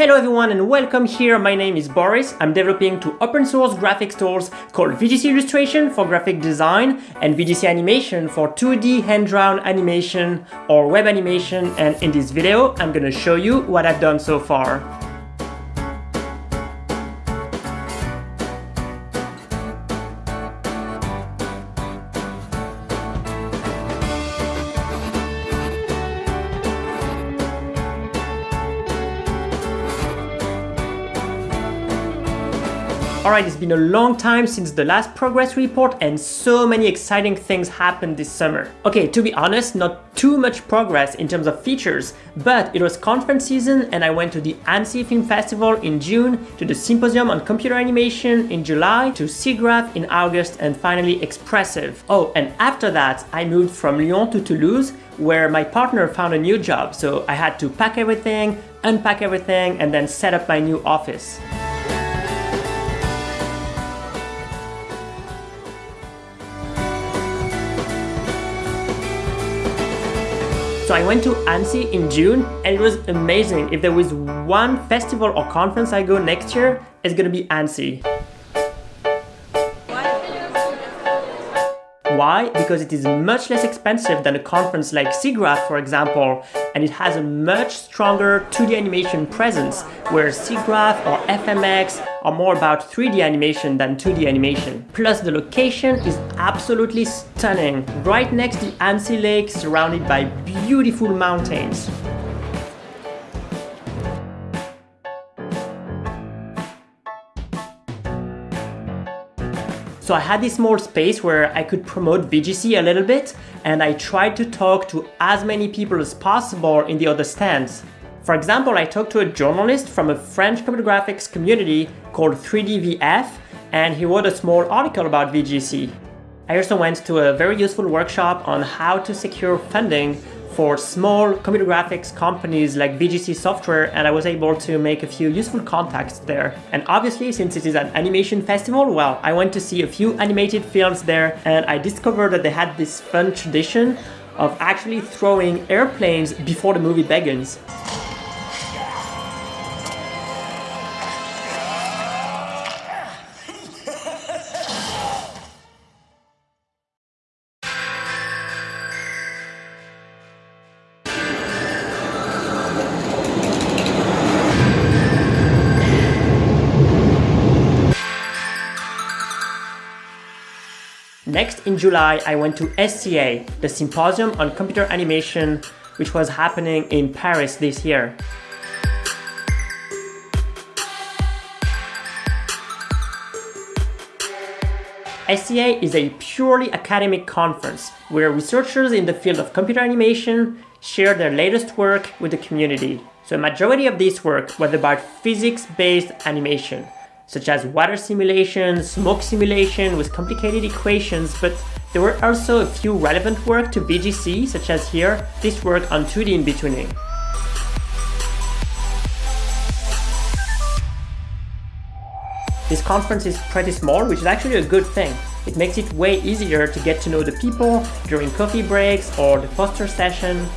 Hello everyone and welcome here, my name is Boris. I'm developing two open source graphics tools called VGC Illustration for graphic design and VGC Animation for 2D hand-drawn animation or web animation and in this video I'm gonna show you what I've done so far. Alright, it's been a long time since the last progress report and so many exciting things happened this summer. Okay, to be honest, not too much progress in terms of features, but it was conference season and I went to the Annecy Film Festival in June, to the Symposium on Computer Animation in July, to SIGGRAPH in August and finally Expressive. Oh, and after that, I moved from Lyon to Toulouse where my partner found a new job, so I had to pack everything, unpack everything, and then set up my new office. So I went to Annecy in June and it was amazing. If there was one festival or conference I go next year, it's gonna be Annecy. Why? Because it is much less expensive than a conference like SIGGRAPH, for example, and it has a much stronger 2D animation presence, where SIGGRAPH or FMX are more about 3D animation than 2D animation. Plus the location is absolutely stunning, right next to Annecy Lake surrounded by beautiful mountains. So I had this small space where I could promote VGC a little bit and I tried to talk to as many people as possible in the other stands. For example, I talked to a journalist from a French computer graphics community called 3DVF and he wrote a small article about VGC. I also went to a very useful workshop on how to secure funding for small computer graphics companies like VGC Software and I was able to make a few useful contacts there. And obviously, since it is an animation festival, well, I went to see a few animated films there and I discovered that they had this fun tradition of actually throwing airplanes before the movie begins. Next, in July, I went to SCA, the Symposium on Computer Animation, which was happening in Paris this year. SCA is a purely academic conference where researchers in the field of computer animation share their latest work with the community. So a majority of this work was about physics-based animation, such as water simulation, smoke simulation with complicated equations, but there were also a few relevant work to VGC, such as here, this work on 2D in-betweening. This conference is pretty small, which is actually a good thing. It makes it way easier to get to know the people during coffee breaks or the poster session,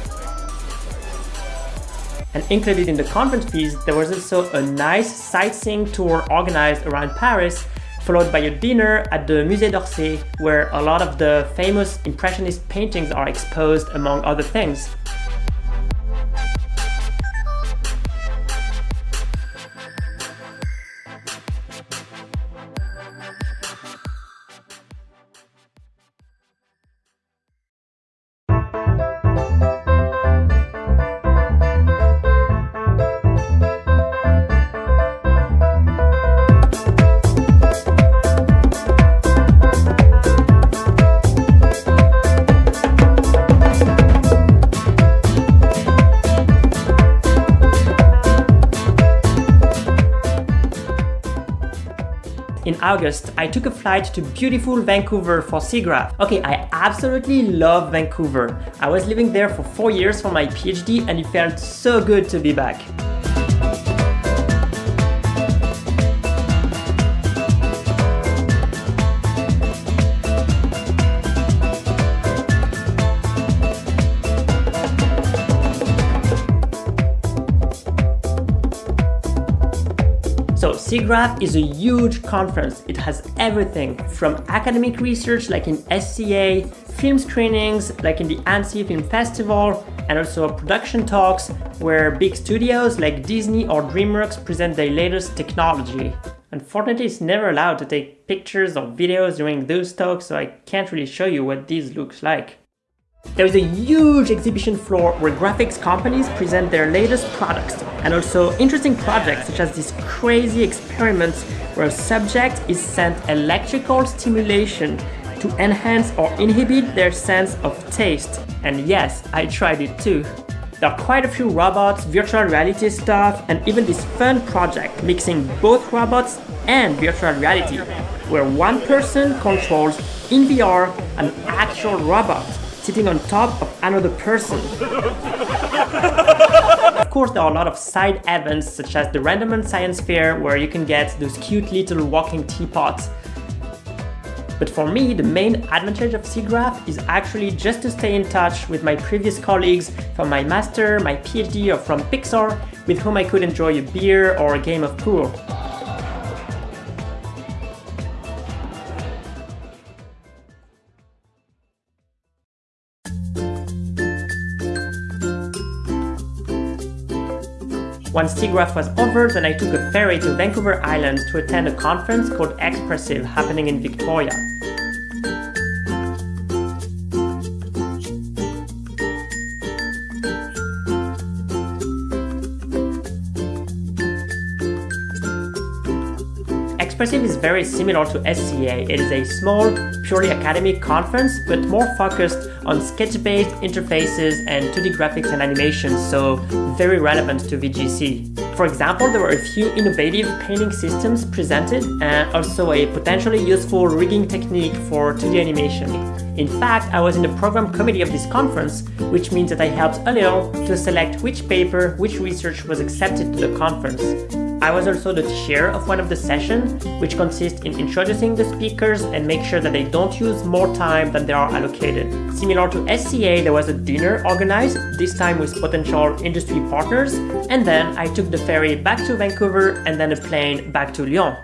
and included in the conference fees, there was also a nice sightseeing tour organized around Paris, followed by a dinner at the Musée d'Orsay, where a lot of the famous Impressionist paintings are exposed among other things. August, I took a flight to beautiful Vancouver for SIGGRAPH. Okay, I absolutely love Vancouver. I was living there for four years for my PhD and it felt so good to be back. SIGGRAPH is a huge conference. It has everything from academic research like in SCA, film screenings like in the Annecy Film Festival, and also production talks where big studios like Disney or DreamWorks present their latest technology. Unfortunately, it's never allowed to take pictures or videos during those talks, so I can't really show you what these looks like. There is a huge exhibition floor where graphics companies present their latest products and also interesting projects such as these crazy experiments where a subject is sent electrical stimulation to enhance or inhibit their sense of taste. And yes, I tried it too. There are quite a few robots, virtual reality stuff, and even this fun project mixing both robots and virtual reality, where one person controls in VR an actual robot sitting on top of another person. of course, there are a lot of side events such as the Random Science Fair where you can get those cute little walking teapots but for me, the main advantage of SIGGRAPH is actually just to stay in touch with my previous colleagues from my master, my PhD or from Pixar, with whom I could enjoy a beer or a game of pool. Once SIGGRAPH was over, then I took a ferry to Vancouver Island to attend a conference called Expressive happening in Victoria. Expressive is very similar to SCA. It is a small, purely academic conference, but more focused on sketch-based interfaces and 2D graphics and animation, so very relevant to VGC. For example, there were a few innovative painting systems presented and also a potentially useful rigging technique for 2D animation. In fact, I was in the program committee of this conference, which means that I helped a little to select which paper, which research was accepted to the conference. I was also the chair of one of the sessions, which consists in introducing the speakers and make sure that they don't use more time than they are allocated. Similar to SCA, there was a dinner organized, this time with potential industry partners, and then I took the ferry back to Vancouver and then a plane back to Lyon.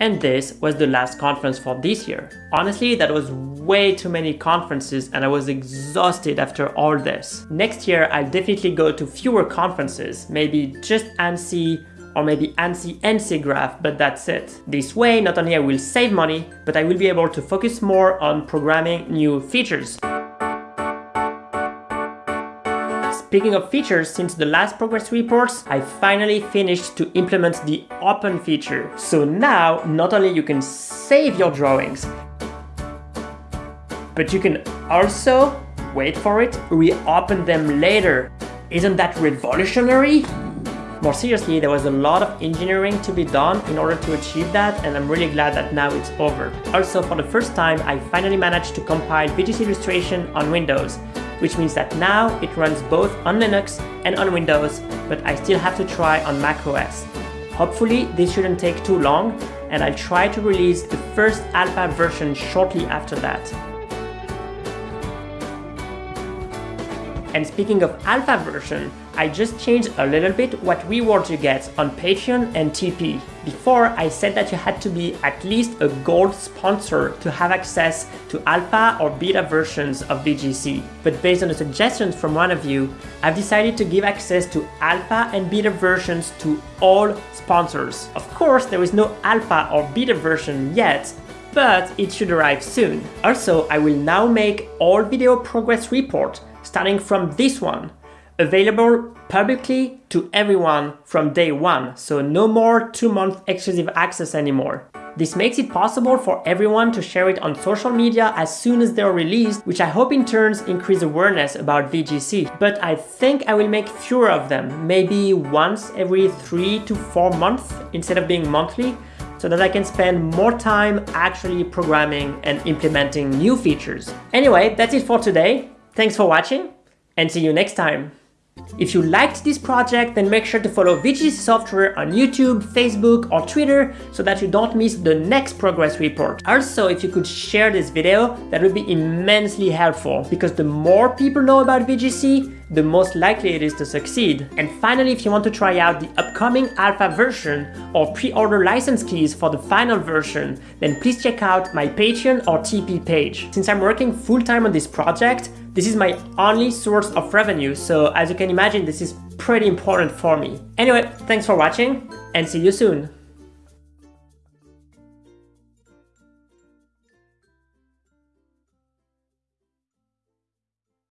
And this was the last conference for this year. Honestly, that was way too many conferences and I was exhausted after all this. Next year, I'll definitely go to fewer conferences, maybe just Annecy or maybe Annecy and SIGGRAPH, but that's it. This way, not only I will save money, but I will be able to focus more on programming new features. Speaking of features, since the last progress reports, I finally finished to implement the open feature. So now, not only you can save your drawings, but you can also, wait for it, reopen them later. Isn't that revolutionary? More seriously, there was a lot of engineering to be done in order to achieve that and I'm really glad that now it's over. Also, for the first time, I finally managed to compile VGC Illustration on Windows which means that now it runs both on Linux and on Windows, but I still have to try on macOS. Hopefully this shouldn't take too long, and I'll try to release the first alpha version shortly after that. And speaking of alpha version, I just changed a little bit what rewards you get on Patreon and Tipeee. Before, I said that you had to be at least a gold sponsor to have access to alpha or beta versions of VGC. But based on the suggestions from one of you, I've decided to give access to alpha and beta versions to all sponsors. Of course, there is no alpha or beta version yet, but it should arrive soon. Also, I will now make all video progress report starting from this one available publicly to everyone from day one, so no more two-month exclusive access anymore. This makes it possible for everyone to share it on social media as soon as they're released, which I hope in turns increase awareness about VGC. But I think I will make fewer of them, maybe once every three to four months instead of being monthly, so that I can spend more time actually programming and implementing new features. Anyway, that's it for today. Thanks for watching and see you next time. If you liked this project, then make sure to follow VGC Software on YouTube, Facebook, or Twitter so that you don't miss the next progress report. Also, if you could share this video, that would be immensely helpful because the more people know about VGC, the most likely it is to succeed. And finally, if you want to try out the upcoming alpha version or pre-order license keys for the final version, then please check out my Patreon or Tipeee page. Since I'm working full-time on this project, this is my only source of revenue, so as you can imagine, this is pretty important for me. Anyway, thanks for watching and see you soon.